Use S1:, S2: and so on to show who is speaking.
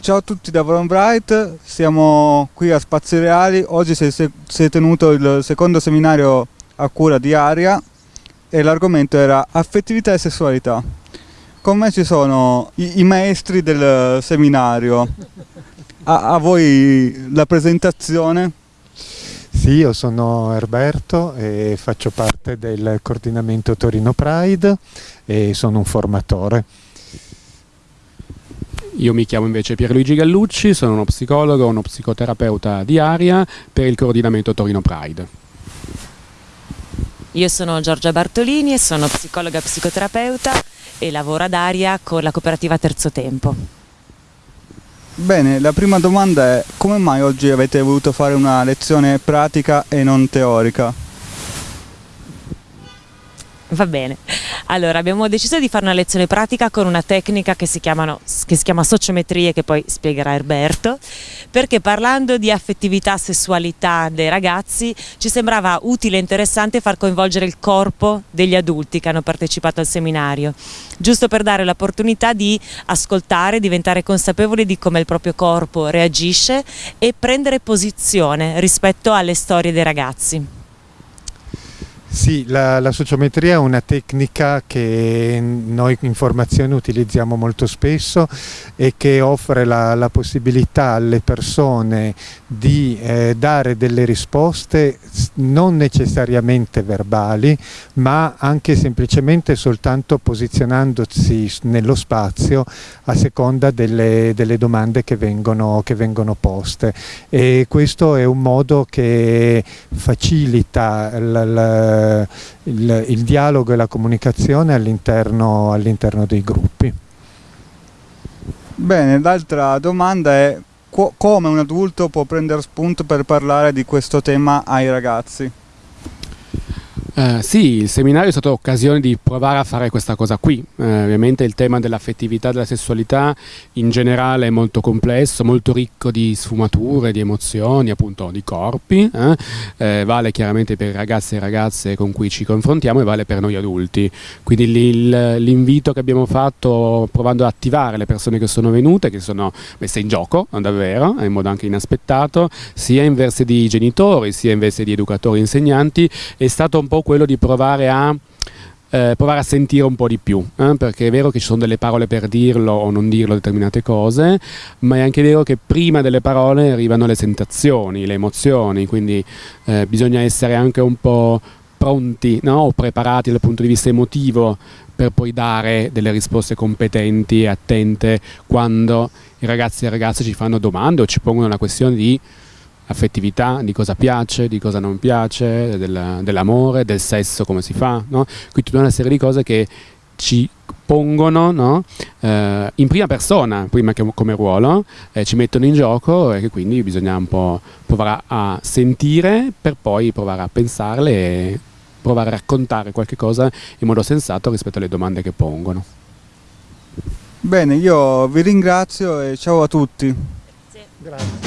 S1: ciao a tutti da Von Bright, siamo qui a Spazi Reali, oggi si è tenuto il secondo seminario a cura di Aria e l'argomento era affettività e sessualità. Con me ci sono i, i maestri del seminario, a, a voi la presentazione.
S2: Sì, io sono Erberto e faccio parte del coordinamento Torino Pride e sono un formatore.
S3: Io mi chiamo invece Pierluigi Gallucci, sono uno psicologo, uno psicoterapeuta di Aria per il coordinamento Torino Pride.
S4: Io sono Giorgia Bartolini e sono psicologa psicoterapeuta e lavoro ad Aria con la cooperativa Terzo Tempo.
S1: Bene, la prima domanda è come mai oggi avete voluto fare una lezione pratica e non teorica?
S4: Va bene. Allora, abbiamo deciso di fare una lezione pratica con una tecnica che si, chiamano, che si chiama sociometrie, che poi spiegherà Erberto, perché parlando di affettività, sessualità dei ragazzi, ci sembrava utile e interessante far coinvolgere il corpo degli adulti che hanno partecipato al seminario, giusto per dare l'opportunità di ascoltare, diventare consapevoli di come il proprio corpo reagisce e prendere posizione rispetto alle storie dei ragazzi.
S2: Sì, la, la, sociometria è una tecnica che noi in formazione utilizziamo molto spesso e che offre la, la possibilità alle persone di eh, dare delle risposte non necessariamente verbali ma anche semplicemente soltanto posizionandosi nello spazio a seconda delle, delle domande che vengono, che vengono poste. E questo è un modo che facilita la, la il, il, dialogo e la comunicazione all'interno all dei gruppi.
S1: Bene, l'altra domanda è come un adulto può prendere spunto per parlare di questo tema ai ragazzi?
S3: Eh, sì, il seminario è stata occasione di provare a fare questa cosa qui. Eh, ovviamente il tema dell'affettività della sessualità in generale è molto complesso, molto ricco di sfumature, di emozioni, appunto di corpi. Eh? eh vale chiaramente per i ragazzi e ragazze con cui ci confrontiamo e vale per noi adulti. Quindi l'invito che abbiamo fatto provando ad attivare le persone che sono venute, che sono messe in gioco davvero, in modo anche inaspettato, sia in versi di genitori, sia in versi di educatori e insegnanti, è stato un po' quello di provare a, eh, provare a sentire un po' di più, eh? perché è vero che ci sono delle parole per dirlo o non dirlo determinate cose, ma è anche vero che prima delle parole arrivano le sensazioni, le emozioni, quindi eh, bisogna essere anche un po' pronti no? o preparati dal punto di vista emotivo per poi dare delle risposte competenti e attente quando i ragazzi e le ragazze ci fanno domande o ci pongono la questione di affettività, di cosa piace, di cosa non piace, del, dell'amore, del sesso, come si fa, no? quindi tutta una serie di cose che ci pongono no? eh, in prima persona, prima che come ruolo, eh, ci mettono in gioco e che quindi bisogna un po' provare a sentire per poi provare a pensarle e provare a raccontare qualche cosa in modo sensato rispetto alle domande che pongono.
S1: Bene, io vi ringrazio e ciao a tutti.
S4: Grazie. Grazie.